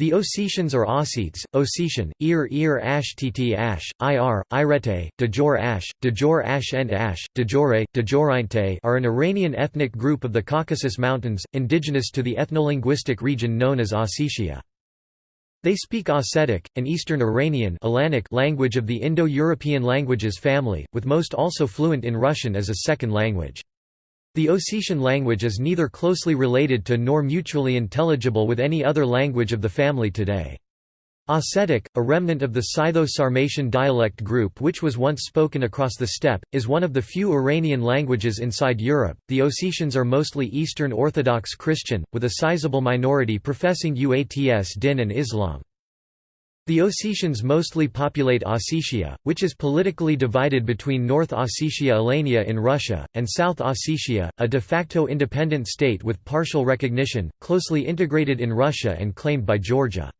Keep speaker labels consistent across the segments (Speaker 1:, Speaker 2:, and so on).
Speaker 1: The Ossetians or Ossetes, Ossetian, Ir Ir Ash Tt Ash, Ir, Irete, Dejor Ash, Dejor Ash and Ash, Dejore, Dejorinte are an Iranian ethnic group of the Caucasus Mountains, indigenous to the ethnolinguistic region known as Ossetia. They speak Ossetic, an Eastern Iranian language of the Indo-European languages family, with most also fluent in Russian as a second language. The Ossetian language is neither closely related to nor mutually intelligible with any other language of the family today. Ossetic, a remnant of the Scytho-Sarmatian dialect group which was once spoken across the steppe, is one of the few Iranian languages inside Europe. The Ossetians are mostly Eastern Orthodox Christian, with a sizable minority professing Uats Din and Islam. The Ossetians mostly populate Ossetia, which is politically divided between North Ossetia Alania in Russia, and South Ossetia, a de facto independent state with partial recognition, closely integrated in Russia and claimed by Georgia.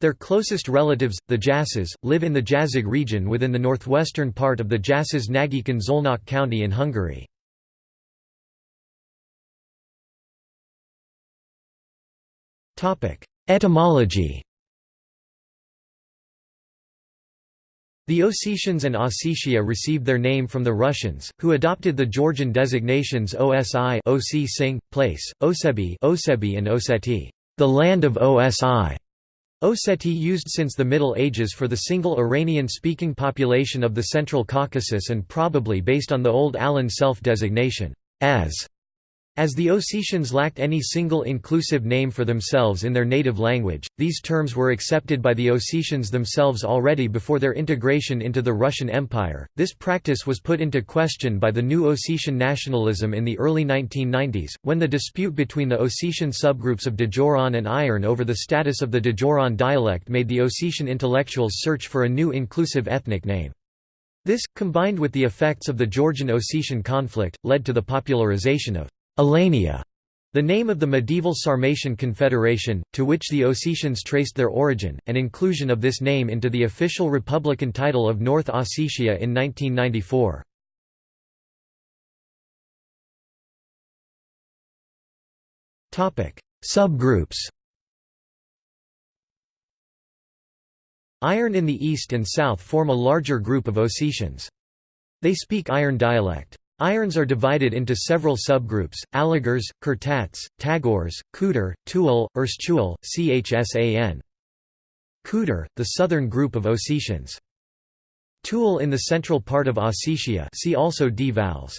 Speaker 1: Their closest relatives, the Jassas, live in the Jazig region within the northwestern part of the Jassas Nagykun Szolnok county in Hungary. Etymology The Ossetians and Ossetia received their name from the Russians, who adopted the Georgian designations Osi Sing, place, Osebi Osebi and Oseti, the land of Osi. Oseti used since the Middle Ages for the single Iranian-speaking population of the Central Caucasus and probably based on the Old Alan self-designation, as as the Ossetians lacked any single inclusive name for themselves in their native language, these terms were accepted by the Ossetians themselves already before their integration into the Russian Empire. This practice was put into question by the new Ossetian nationalism in the early 1990s, when the dispute between the Ossetian subgroups of Dajoran and Iron over the status of the Dajoran dialect made the Ossetian intellectuals search for a new inclusive ethnic name. This, combined with the effects of the Georgian-Ossetian conflict, led to the popularization of Alania, the name of the medieval Sarmatian confederation, to which the Ossetians traced their origin, and inclusion of this name into the official republican title of North Ossetia in 1994. Subgroups Iron in the east and south form a larger group of Ossetians. They speak Iron dialect. Irons are divided into several subgroups, Alagars, Kurtats, Tagors, Kudur, Tuul, Erstuul, Chsan. Kudur, the southern group of Ossetians. Tuul in the central part of Ossetia see also Dvals.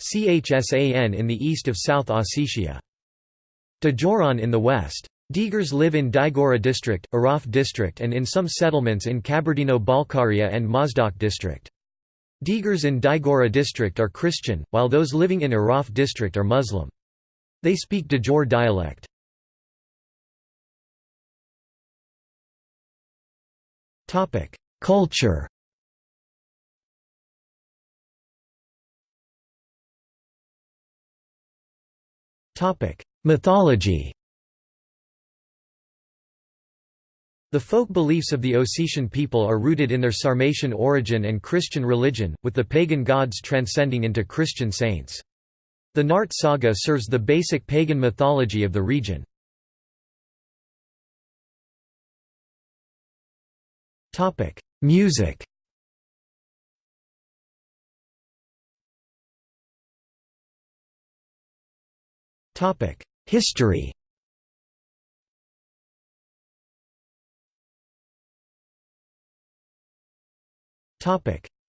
Speaker 1: Chsan in the east of South Ossetia. Dajoran in the west. Digars live in Digora district, Araf district and in some settlements in Kabardino-Balkaria and Mozdok district. Digars in Digora district are Christian, while those living in Araf district are Muslim. They speak Dajor dialect. Culture Mythology The folk beliefs of the Ossetian people are rooted in their Sarmatian origin and Christian religion, with the pagan gods transcending into Christian saints. The Nart saga serves the basic pagan mythology of the region. Music History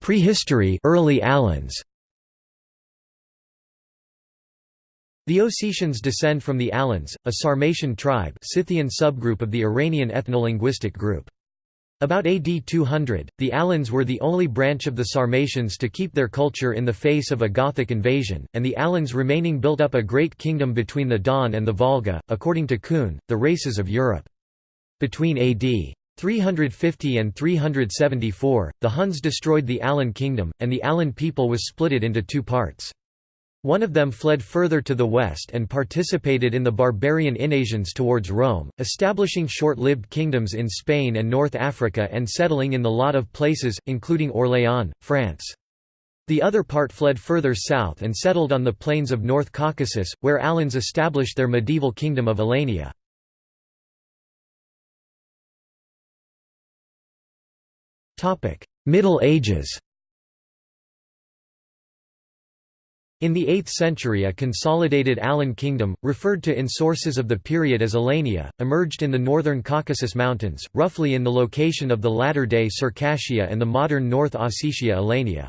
Speaker 1: Prehistory early Alans The Ossetians descend from the Alans, a Sarmatian tribe Scythian subgroup of the Iranian ethnolinguistic group. About AD 200, the Alans were the only branch of the Sarmatians to keep their culture in the face of a Gothic invasion, and the Alans remaining built up a great kingdom between the Don and the Volga, according to Coon, the races of Europe. Between AD 350 and 374, the Huns destroyed the Alan kingdom, and the Alan people was splitted into two parts. One of them fled further to the west and participated in the barbarian invasions towards Rome, establishing short-lived kingdoms in Spain and North Africa and settling in the lot of places, including Orléans, France. The other part fled further south and settled on the plains of North Caucasus, where Alans established their medieval kingdom of Alania. Middle Ages In the 8th century a consolidated Alan kingdom, referred to in sources of the period as Alania, emerged in the northern Caucasus Mountains, roughly in the location of the latter-day Circassia and the modern North Ossetia Alania.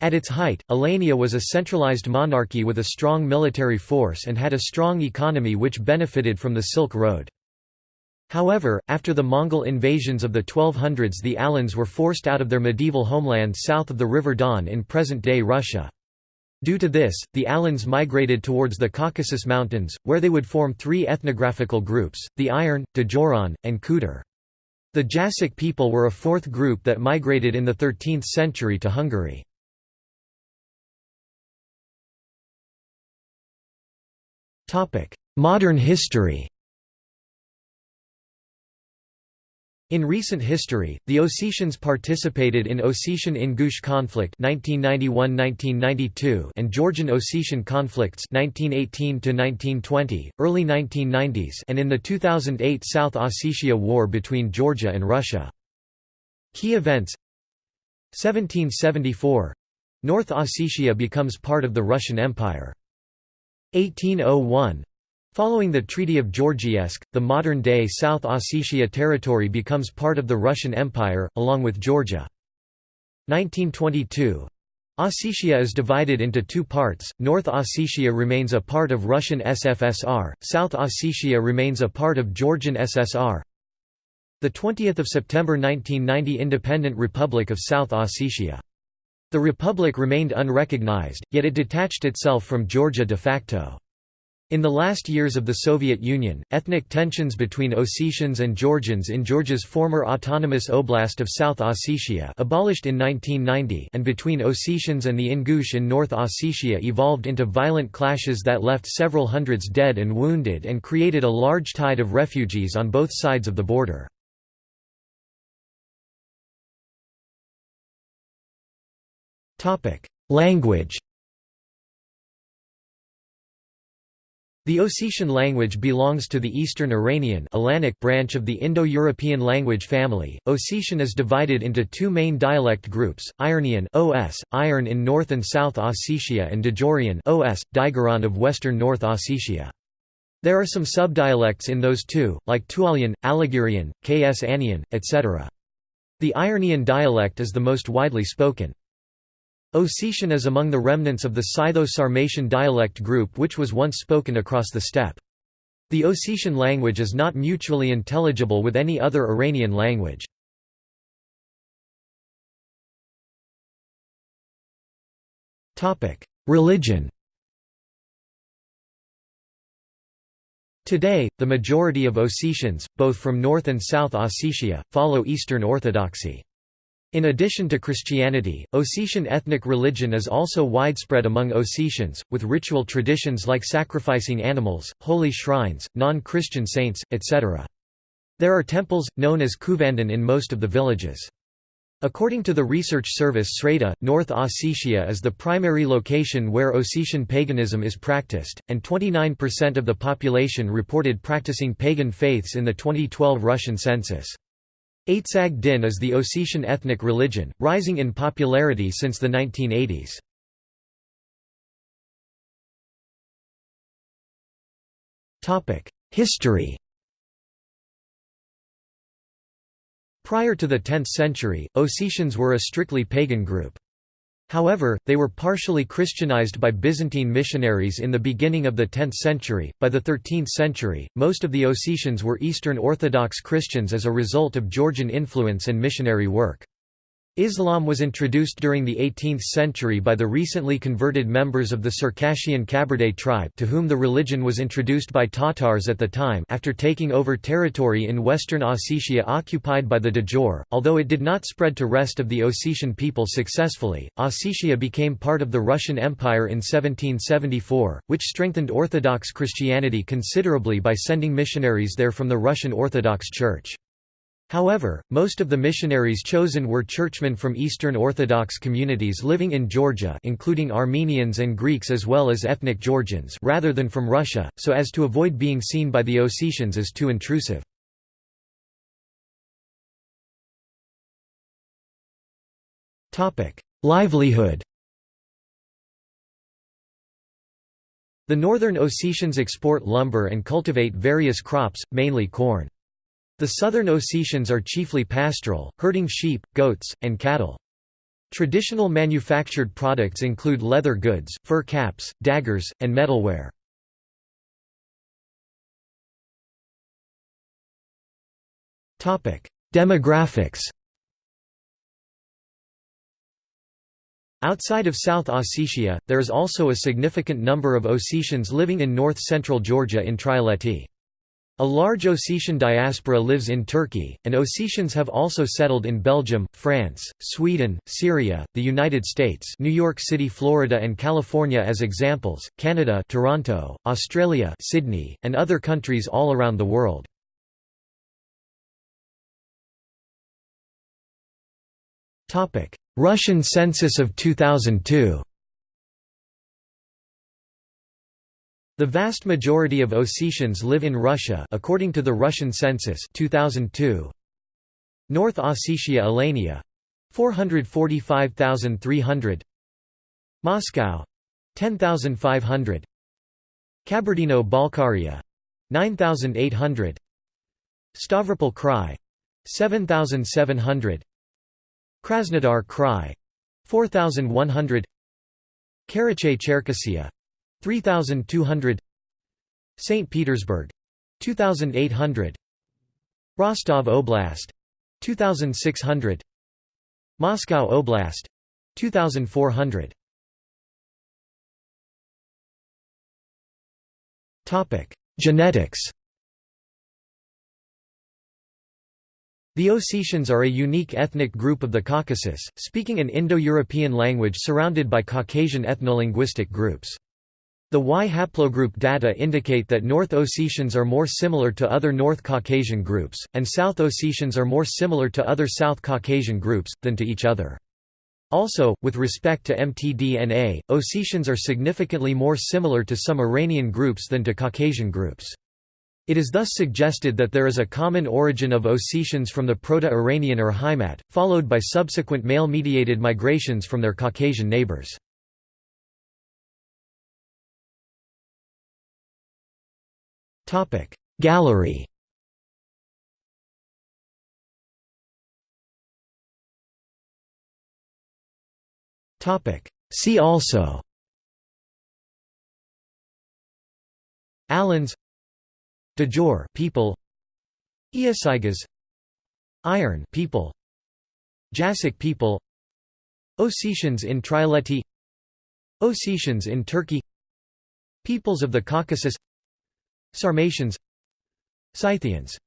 Speaker 1: At its height, Alania was a centralized monarchy with a strong military force and had a strong economy which benefited from the Silk Road. However, after the Mongol invasions of the 1200s the Alans were forced out of their medieval homeland south of the River Don in present-day Russia. Due to this, the Alans migrated towards the Caucasus Mountains, where they would form three ethnographical groups, the Iron, Dajoran, and Kudur. The Jassic people were a fourth group that migrated in the 13th century to Hungary. Modern history In recent history, the Ossetians participated in Ossetian-Ingush conflict 1991–1992 and Georgian-Ossetian conflicts 1918–1920, early 1990s and in the 2008 South Ossetia War between Georgia and Russia. Key events 1774 — North Ossetia becomes part of the Russian Empire. 1801 Following the Treaty of Georgievsk, the modern-day South Ossetia territory becomes part of the Russian Empire, along with Georgia. 1922 Ossetia is divided into two parts, North Ossetia remains a part of Russian SFSR, South Ossetia remains a part of Georgian SSR. 20 September 1990 Independent Republic of South Ossetia. The republic remained unrecognized, yet it detached itself from Georgia de facto. In the last years of the Soviet Union, ethnic tensions between Ossetians and Georgians in Georgia's former autonomous oblast of South Ossetia abolished in 1990 and between Ossetians and the Ingush in North Ossetia evolved into violent clashes that left several hundreds dead and wounded and created a large tide of refugees on both sides of the border. Language The Ossetian language belongs to the Eastern Iranian branch of the Indo-European language family. Ossetian is divided into two main dialect groups: Iranian (OS), Iron in North and South Ossetia, and Dajorian (OS), Digaran of Western North Ossetia. There are some subdialects in those two, like Tualian, Aligirian, Ks Anian, etc. The Iranian dialect is the most widely spoken. Ossetian is among the remnants of the Scytho-Sarmatian dialect group which was once spoken across the steppe. The Ossetian language is not mutually intelligible with any other Iranian language. Religion Today, the majority of Ossetians, both from North and South Ossetia, follow Eastern Orthodoxy. In addition to Christianity, Ossetian ethnic religion is also widespread among Ossetians, with ritual traditions like sacrificing animals, holy shrines, non-Christian saints, etc. There are temples, known as kuvandan in most of the villages. According to the research service Sreda, North Ossetia is the primary location where Ossetian paganism is practiced, and 29% of the population reported practicing pagan faiths in the 2012 Russian census. Aitsag Din is the Ossetian ethnic religion, rising in popularity since the 1980s. History Prior to the 10th century, Ossetians were a strictly pagan group. However, they were partially Christianized by Byzantine missionaries in the beginning of the 10th century. By the 13th century, most of the Ossetians were Eastern Orthodox Christians as a result of Georgian influence and missionary work. Islam was introduced during the 18th century by the recently converted members of the Circassian Kabardey tribe to whom the religion was introduced by Tatars at the time after taking over territory in western Ossetia occupied by the Dajor. Although it did not spread to rest of the Ossetian people successfully, Ossetia became part of the Russian Empire in 1774, which strengthened Orthodox Christianity considerably by sending missionaries there from the Russian Orthodox Church. However, most of the missionaries chosen were churchmen from Eastern Orthodox communities living in Georgia including Armenians and Greeks as well as ethnic Georgians rather than from Russia, so as to avoid being seen by the Ossetians as too intrusive. Livelihood The northern Ossetians export lumber and cultivate various crops, mainly corn. The southern Ossetians are chiefly pastoral, herding sheep, goats, and cattle. Traditional manufactured products include leather goods, fur caps, daggers, and metalware. Demographics Outside of South Ossetia, there is also a significant number of Ossetians living in north-central Georgia in Trialeti. A large Ossetian diaspora lives in Turkey, and Ossetians have also settled in Belgium, France, Sweden, Syria, the United States New York City, Florida and California as examples, Canada Toronto, Australia Sydney, and other countries all around the world. Russian census of 2002 The vast majority of Ossetians live in Russia according to the Russian census 2002. North Ossetia Alania. 445,300 Moscow. 10,500 Kabardino-Balkaria 9,800 Stavropol Krai. 7,700 Krasnodar Krai. 4100 Karachay-Cherkessia 3200 St Petersburg 2800 Rostov Oblast 2600 Moscow Oblast 2400 Topic Genetics The Ossetians are a unique ethnic group of the Caucasus, speaking an Indo-European language surrounded by Caucasian ethnolinguistic groups. The Y haplogroup data indicate that North Ossetians are more similar to other North Caucasian groups, and South Ossetians are more similar to other South Caucasian groups, than to each other. Also, with respect to mtDNA, Ossetians are significantly more similar to some Iranian groups than to Caucasian groups. It is thus suggested that there is a common origin of Ossetians from the Proto-Iranian Urheimat, followed by subsequent male-mediated migrations from their Caucasian neighbors. Gallery. See also. Alans Djor people. Eosigas Iron people. Jassic people. Ossetians in Trialeti Ossetians in Turkey. Peoples of the Caucasus Sarmatians Scythians